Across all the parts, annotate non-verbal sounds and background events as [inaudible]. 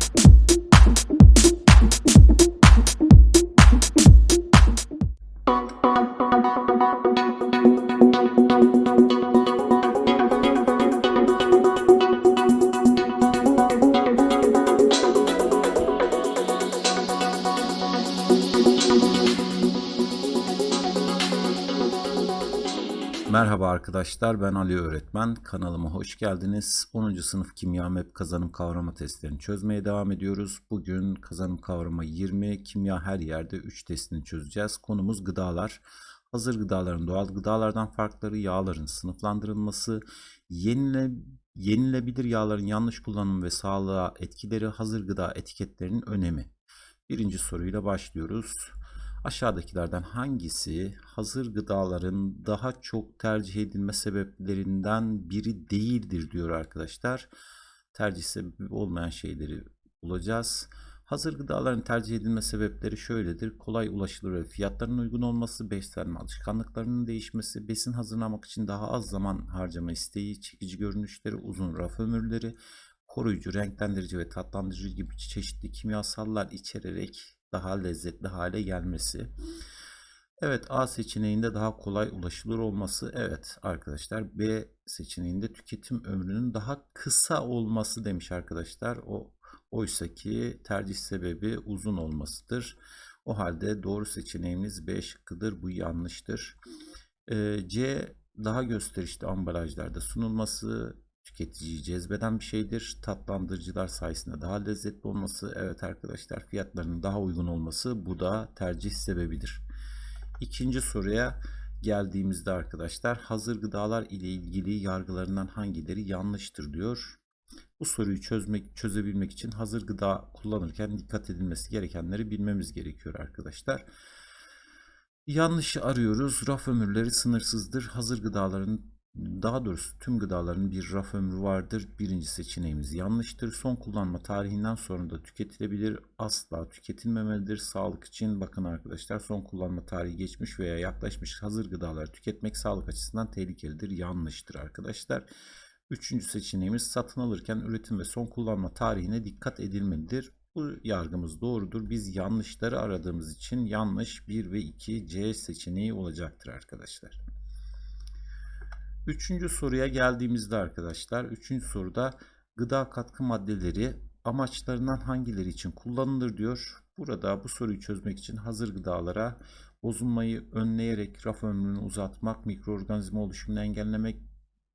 thank you arkadaşlar ben Ali öğretmen. Kanalıma hoş geldiniz. 10. sınıf kimya map kazanım kavrama testlerini çözmeye devam ediyoruz. Bugün kazanım kavrama 20 kimya her yerde 3 testini çözeceğiz. Konumuz gıdalar. Hazır gıdaların doğal gıdalardan farkları yağların sınıflandırılması yenile, yenilebilir yağların yanlış kullanımı ve sağlığa etkileri hazır gıda etiketlerinin önemi. Birinci soruyla başlıyoruz Aşağıdakilerden hangisi hazır gıdaların daha çok tercih edilme sebeplerinden biri değildir diyor arkadaşlar. Tercih sebebi olmayan şeyleri bulacağız. Hazır gıdaların tercih edilme sebepleri şöyledir. Kolay ulaşılır ve fiyatların uygun olması, beslenme alışkanlıklarının değişmesi, besin hazırlamak için daha az zaman harcama isteği, çekici görünüşleri, uzun raf ömürleri, koruyucu, renklendirici ve tatlandırıcı gibi çeşitli kimyasallar içererek daha lezzetli hale gelmesi. Evet A seçeneğinde daha kolay ulaşılır olması. Evet arkadaşlar B seçeneğinde tüketim ömrünün daha kısa olması demiş arkadaşlar. O oysa ki tercih sebebi uzun olmasıdır. O halde doğru seçeneğimiz B şıkkıdır. Bu yanlıştır. Ee, C daha gösterişli ambalajlarda sunulması, tüketiciyi cezbeden bir şeydir. Tatlandırıcılar sayesinde daha lezzetli olması, evet arkadaşlar fiyatlarının daha uygun olması bu da tercih sebebidir. İkinci soruya geldiğimizde arkadaşlar hazır gıdalar ile ilgili yargılarından hangileri yanlıştır diyor. Bu soruyu çözmek çözebilmek için hazır gıda kullanırken dikkat edilmesi gerekenleri bilmemiz gerekiyor arkadaşlar. Yanlışı arıyoruz. Raf ömürleri sınırsızdır. Hazır gıdaların daha doğrusu tüm gıdaların bir raf ömrü vardır. Birinci seçeneğimiz yanlıştır. Son kullanma tarihinden sonra da tüketilebilir. Asla tüketilmemelidir. Sağlık için bakın arkadaşlar son kullanma tarihi geçmiş veya yaklaşmış hazır gıdaları tüketmek sağlık açısından tehlikelidir. Yanlıştır arkadaşlar. Üçüncü seçeneğimiz satın alırken üretim ve son kullanma tarihine dikkat edilmelidir. Bu yargımız doğrudur. Biz yanlışları aradığımız için yanlış 1 ve 2 C seçeneği olacaktır arkadaşlar. Üçüncü soruya geldiğimizde arkadaşlar, üçüncü soruda gıda katkı maddeleri amaçlarından hangileri için kullanılır diyor. Burada bu soruyu çözmek için hazır gıdalara bozulmayı önleyerek raf ömrünü uzatmak, mikroorganizma oluşumunu engellemek,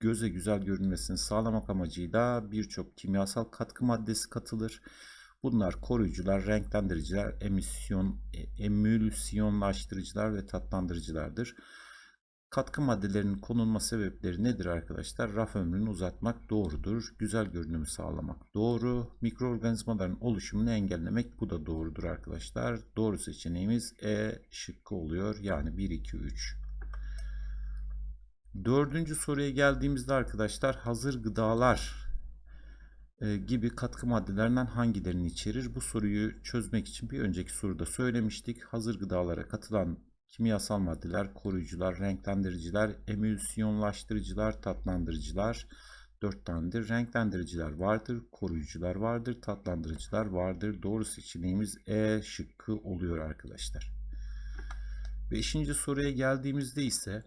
göze güzel görünmesini sağlamak amacıyla birçok kimyasal katkı maddesi katılır. Bunlar koruyucular, renklendiriciler, emisyon, e, emülsiyonlaştırıcılar ve tatlandırıcılardır. Katkı maddelerinin konulma sebepleri nedir arkadaşlar? Raf ömrünü uzatmak doğrudur. Güzel görünümü sağlamak doğru. Mikroorganizmaların oluşumunu engellemek bu da doğrudur arkadaşlar. Doğru seçeneğimiz E şıkkı oluyor. Yani 1, 2, 3. Dördüncü soruya geldiğimizde arkadaşlar hazır gıdalar e, gibi katkı maddelerinden hangilerini içerir? Bu soruyu çözmek için bir önceki soruda söylemiştik. Hazır gıdalara katılan kimyasal maddeler, koruyucular, renklendiriciler, emülsiyonlaştırıcılar, tatlandırıcılar. Dört tanedir. Renklendiriciler vardır, koruyucular vardır, tatlandırıcılar vardır. Doğru seçeneğimiz E şıkkı oluyor arkadaşlar. Beşinci soruya geldiğimizde ise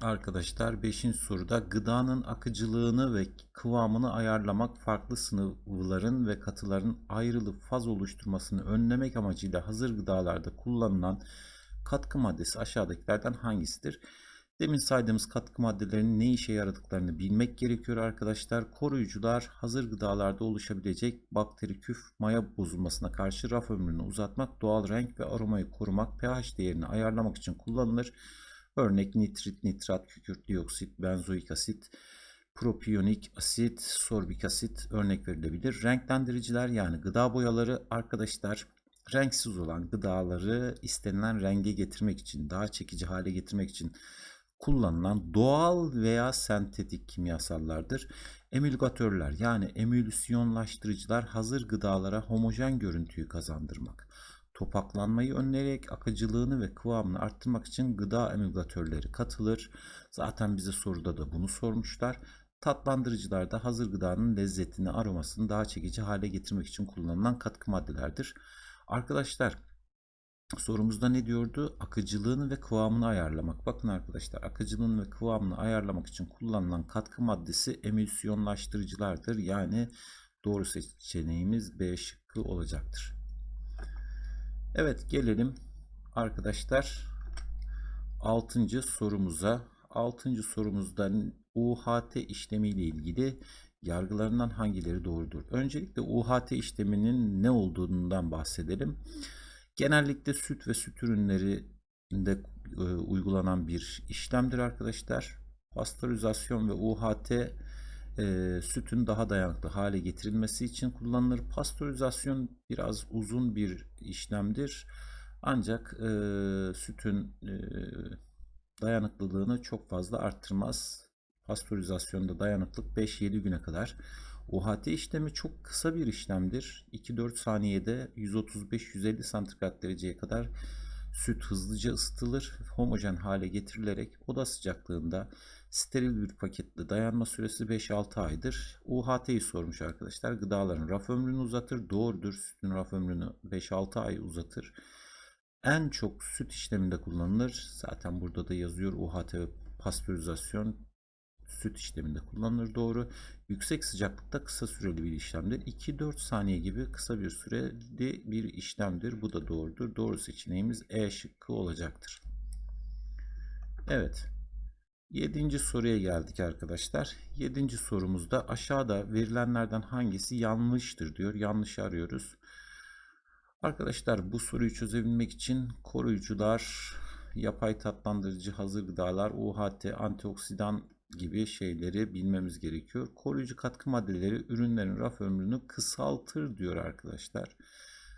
arkadaşlar beşinci soruda gıdanın akıcılığını ve kıvamını ayarlamak farklı sıvıların ve katıların ayrılıp faz oluşturmasını önlemek amacıyla hazır gıdalarda kullanılan Katkı maddesi aşağıdakilerden hangisidir? Demin saydığımız katkı maddelerinin ne işe yaradıklarını bilmek gerekiyor arkadaşlar. Koruyucular hazır gıdalarda oluşabilecek bakteri küf maya bozulmasına karşı raf ömrünü uzatmak, doğal renk ve aromayı korumak, pH değerini ayarlamak için kullanılır. Örnek nitrit, nitrat, kükürt dioksit, benzoik asit, propiyonik asit, sorbik asit örnek verilebilir. Renklendiriciler yani gıda boyaları arkadaşlar renksiz olan gıdaları istenilen renge getirmek için, daha çekici hale getirmek için kullanılan doğal veya sentetik kimyasallardır. Emülgatörler yani emülsiyonlaştırıcılar hazır gıdalara homojen görüntüyü kazandırmak, topaklanmayı önleyerek akıcılığını ve kıvamını arttırmak için gıda emülgatörleri katılır. Zaten bize soruda da bunu sormuşlar. Tatlandırıcılarda hazır gıdanın lezzetini, aromasını daha çekici hale getirmek için kullanılan katkı maddelerdir. Arkadaşlar sorumuzda ne diyordu? Akıcılığını ve kıvamını ayarlamak. Bakın arkadaşlar akıcılığını ve kıvamını ayarlamak için kullanılan katkı maddesi emülsiyonlaştırıcılardır. Yani doğru seçeneğimiz B şıkkı olacaktır. Evet gelelim arkadaşlar 6. sorumuza. 6. sorumuzda UHT işlemi ile ilgili yargılarından hangileri doğrudur? Öncelikle UHT işleminin ne olduğundan bahsedelim. Genellikle süt ve süt ürünlerinde e, uygulanan bir işlemdir arkadaşlar. Pastörizasyon ve UHT e, sütün daha dayanıklı hale getirilmesi için kullanılır. Pastörizasyon biraz uzun bir işlemdir. Ancak e, sütün e, dayanıklılığını çok fazla arttırmaz. Pastörizasyonda dayanıklık 5-7 güne kadar. UHT işlemi çok kısa bir işlemdir. 2-4 saniyede 135-150 santigrat dereceye kadar süt hızlıca ısıtılır, homojen hale getirilerek oda sıcaklığında steril bir paketle dayanma süresi 5-6 aydır. UHT'yi sormuş arkadaşlar. Gıdaların raf ömrünü uzatır. Doğrudur. Sütün raf ömrünü 5-6 ay uzatır. En çok süt işleminde kullanılır. Zaten burada da yazıyor UHT ve pastörizasyon süt işleminde kullanılır doğru. Yüksek sıcaklıkta kısa süreli bir işlemdir. 2-4 saniye gibi kısa bir süreli bir işlemdir. Bu da doğrudur. Doğru seçeneğimiz E şıkkı olacaktır. Evet. 7. soruya geldik arkadaşlar. 7. sorumuzda aşağıda verilenlerden hangisi yanlıştır diyor. Yanlış arıyoruz. Arkadaşlar bu soruyu çözebilmek için koruyucular, yapay tatlandırıcı hazır gıdalar, UHT, antioksidan gibi şeyleri bilmemiz gerekiyor. Koruyucu katkı maddeleri ürünlerin raf ömrünü kısaltır diyor arkadaşlar.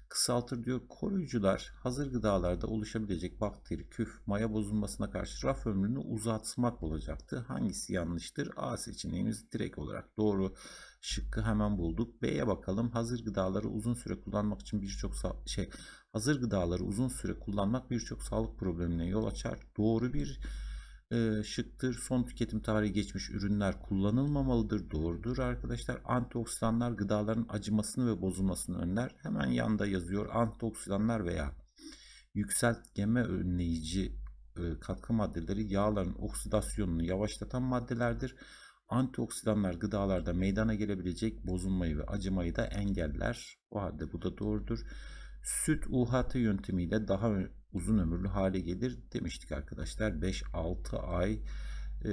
Kısaltır diyor. Koruyucular hazır gıdalarda oluşabilecek bakteri, küf, maya bozulmasına karşı raf ömrünü uzatmak olacaktı. Hangisi yanlıştır? A seçeneğimiz direkt olarak doğru şıkkı hemen bulduk. B'ye bakalım. Hazır gıdaları uzun süre kullanmak için birçok şey hazır gıdaları uzun süre kullanmak birçok sağlık problemine yol açar. Doğru bir e, şıktır. Son tüketim tarihi geçmiş ürünler kullanılmamalıdır. Doğrudur arkadaşlar. Antioksidanlar gıdaların acımasını ve bozulmasını önler. Hemen yanında yazıyor. Antioksidanlar veya yükseltgeme önleyici e, katkı maddeleri yağların oksidasyonunu yavaşlatan maddelerdir. Antioksidanlar gıdalarda meydana gelebilecek bozulmayı ve acımayı da engeller. O halde bu da doğrudur. Süt UHT yöntemiyle daha uzun ömürlü hale gelir demiştik arkadaşlar. 5-6 ay e,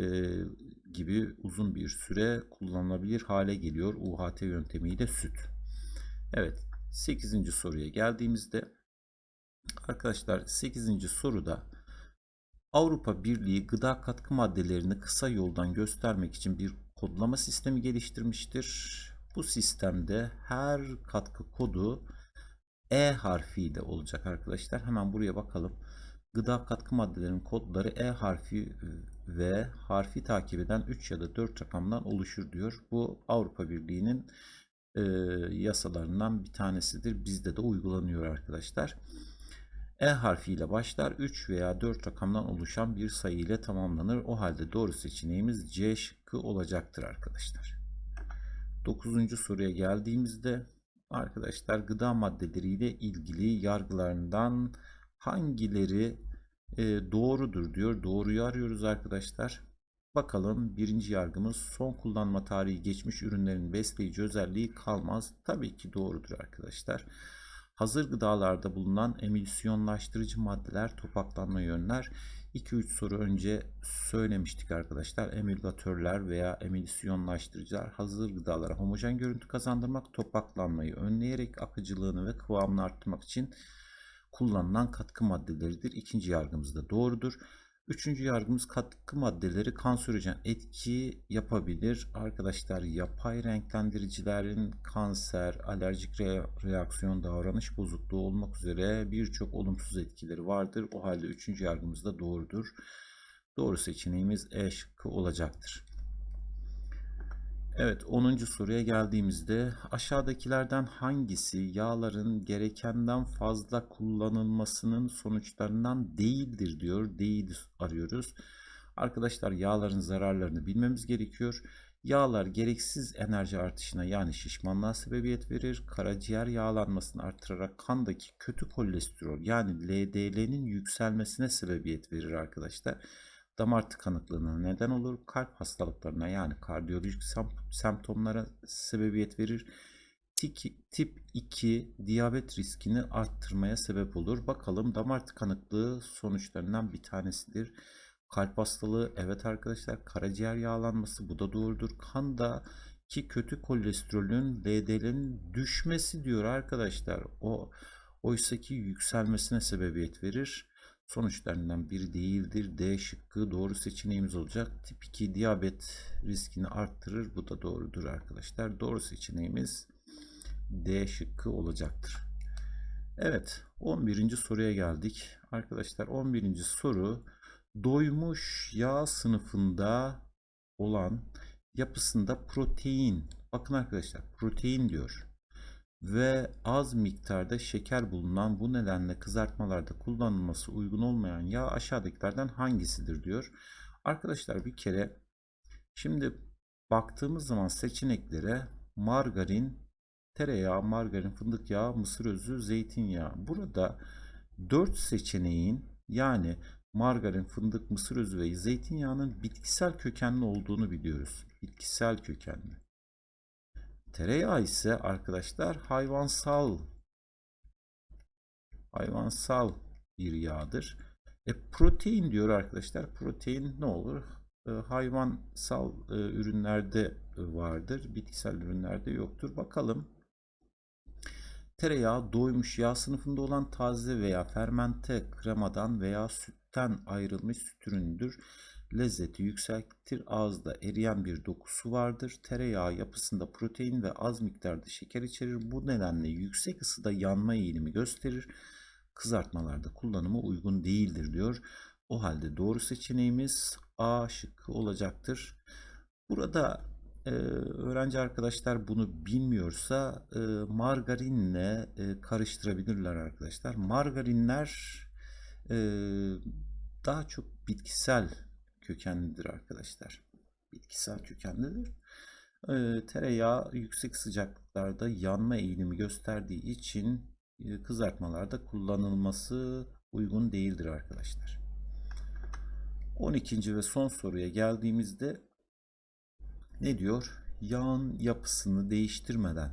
gibi uzun bir süre kullanılabilir hale geliyor UHT yöntemiyle süt. Evet 8. soruya geldiğimizde arkadaşlar 8. soruda Avrupa Birliği gıda katkı maddelerini kısa yoldan göstermek için bir kodlama sistemi geliştirmiştir. Bu sistemde her katkı kodu e harfiyle olacak arkadaşlar. Hemen buraya bakalım. Gıda katkı maddelerinin kodları E harfi ve harfi takip eden 3 ya da 4 rakamdan oluşur diyor. Bu Avrupa Birliği'nin e, yasalarından bir tanesidir. Bizde de uygulanıyor arkadaşlar. E harfiyle başlar 3 veya 4 rakamdan oluşan bir sayı ile tamamlanır. O halde doğru seçeneğimiz C şıkkı olacaktır arkadaşlar. 9. soruya geldiğimizde arkadaşlar gıda maddeleriyle ilgili yargılarından hangileri e, doğrudur diyor. Doğruyu arıyoruz arkadaşlar. Bakalım birinci yargımız son kullanma tarihi geçmiş ürünlerin besleyici özelliği kalmaz. Tabii ki doğrudur arkadaşlar. Hazır gıdalarda bulunan emülsiyonlaştırıcı maddeler topaklanma önler. 2-3 soru önce söylemiştik arkadaşlar. Emülgatörler veya emülsiyonlaştırıcılar hazır gıdalara homojen görüntü kazandırmak, topaklanmayı önleyerek akıcılığını ve kıvamını arttırmak için kullanılan katkı maddeleridir. İkinci yargımız da doğrudur. Üçüncü yargımız katkı maddeleri kanserojen etki yapabilir. Arkadaşlar yapay renklendiricilerin kanser, alerjik re reaksiyon, davranış bozukluğu olmak üzere birçok olumsuz etkileri vardır. O halde üçüncü yargımız da doğrudur. Doğru seçeneğimiz E şıkkı olacaktır. Evet 10. soruya geldiğimizde aşağıdakilerden hangisi yağların gerekenden fazla kullanılmasının sonuçlarından değildir diyor. Değil arıyoruz. Arkadaşlar yağların zararlarını bilmemiz gerekiyor. Yağlar gereksiz enerji artışına yani şişmanlığa sebebiyet verir. Karaciğer yağlanmasını artırarak kandaki kötü kolesterol yani LDL'nin yükselmesine sebebiyet verir arkadaşlar. Damar tıkanıklığına neden olur. Kalp hastalıklarına yani kardiyolojik sem- semptomlara sebebiyet verir. Tip 2 diyabet riskini arttırmaya sebep olur. Bakalım damar tıkanıklığı sonuçlarından bir tanesidir. Kalp hastalığı evet arkadaşlar karaciğer yağlanması bu da doğrudur. Kanda ki kötü kolesterolün LDL'nin düşmesi diyor arkadaşlar. O oysaki yükselmesine sebebiyet verir. Sonuçlarından biri değildir. D şıkkı doğru seçeneğimiz olacak. Tip 2 diyabet riskini arttırır. Bu da doğrudur arkadaşlar. Doğru seçeneğimiz D şıkkı olacaktır. Evet 11. soruya geldik. Arkadaşlar 11. soru doymuş yağ sınıfında olan yapısında protein bakın arkadaşlar protein diyor ve az miktarda şeker bulunan bu nedenle kızartmalarda kullanılması uygun olmayan yağ aşağıdakilerden hangisidir diyor. Arkadaşlar bir kere şimdi baktığımız zaman seçeneklere margarin, tereyağı, margarin, fındık yağı, mısır özü, zeytinyağı. Burada 4 seçeneğin yani margarin, fındık, mısır özü ve zeytinyağının bitkisel kökenli olduğunu biliyoruz. Bitkisel kökenli. Tereyağı ise arkadaşlar hayvansal hayvansal bir yağdır. E, protein diyor arkadaşlar. Protein ne olur? E, hayvansal e, ürünlerde vardır. Bitkisel ürünlerde yoktur. Bakalım. Tereyağı doymuş yağ sınıfında olan taze veya fermente kremadan veya sütten ayrılmış süt ürünüdür. Lezzeti yükseltir, ağızda eriyen bir dokusu vardır. Tereyağı yapısında protein ve az miktarda şeker içerir. Bu nedenle yüksek ısıda yanma eğilimi gösterir. Kızartmalarda kullanımı uygun değildir diyor. O halde doğru seçeneğimiz A şıkkı olacaktır. Burada e, öğrenci arkadaşlar bunu bilmiyorsa e, margarinle e, karıştırabilirler arkadaşlar. Margarinler e, daha çok bitkisel kökenlidir arkadaşlar. Bitkisel kökenlidir. E, tereyağı yüksek sıcaklıklarda yanma eğilimi gösterdiği için e, kızartmalarda kullanılması uygun değildir arkadaşlar. 12. ve son soruya geldiğimizde ne diyor? Yağın yapısını değiştirmeden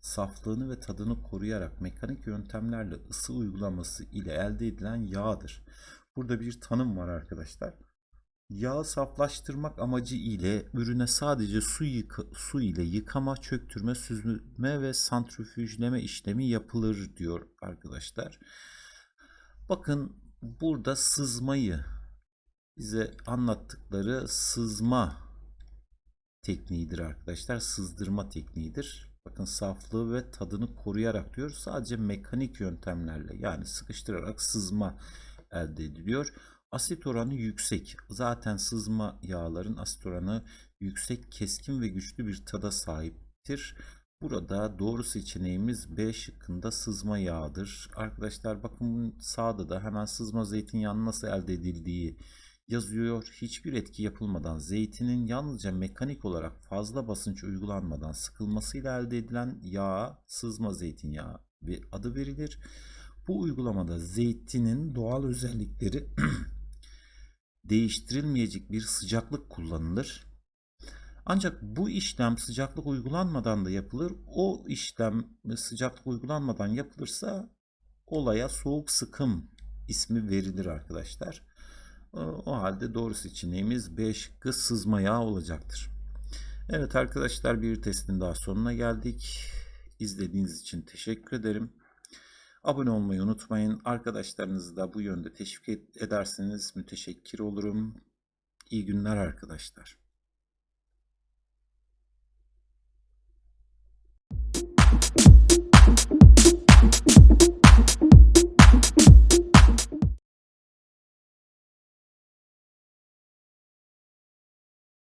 saflığını ve tadını koruyarak mekanik yöntemlerle ısı uygulaması ile elde edilen yağdır. Burada bir tanım var arkadaşlar. Yağı saflaştırmak amacı ile ürüne sadece su, yıka, su ile yıkama, çöktürme, süzme ve santrifüjleme işlemi yapılır diyor arkadaşlar. Bakın burada sızmayı bize anlattıkları sızma tekniğidir arkadaşlar. Sızdırma tekniğidir. Bakın saflığı ve tadını koruyarak diyor. Sadece mekanik yöntemlerle yani sıkıştırarak sızma elde ediliyor. Asit oranı yüksek. Zaten sızma yağların asit oranı yüksek, keskin ve güçlü bir tada sahiptir. Burada doğru seçeneğimiz B şıkkında sızma yağıdır. Arkadaşlar bakın sağda da hemen sızma zeytinyağının nasıl elde edildiği yazıyor. Hiçbir etki yapılmadan zeytinin yalnızca mekanik olarak fazla basınç uygulanmadan sıkılmasıyla elde edilen yağ sızma zeytinyağı adı verilir. Bu uygulamada zeytinin doğal özellikleri [clears throat] değiştirilmeyecek bir sıcaklık kullanılır. Ancak bu işlem sıcaklık uygulanmadan da yapılır. O işlem sıcaklık uygulanmadan yapılırsa olaya soğuk sıkım ismi verilir arkadaşlar. O halde doğru seçeneğimiz B şıkkı sızma yağı olacaktır. Evet arkadaşlar bir testin daha sonuna geldik. İzlediğiniz için teşekkür ederim. Abone olmayı unutmayın. Arkadaşlarınızı da bu yönde teşvik ederseniz müteşekkir olurum. İyi günler arkadaşlar.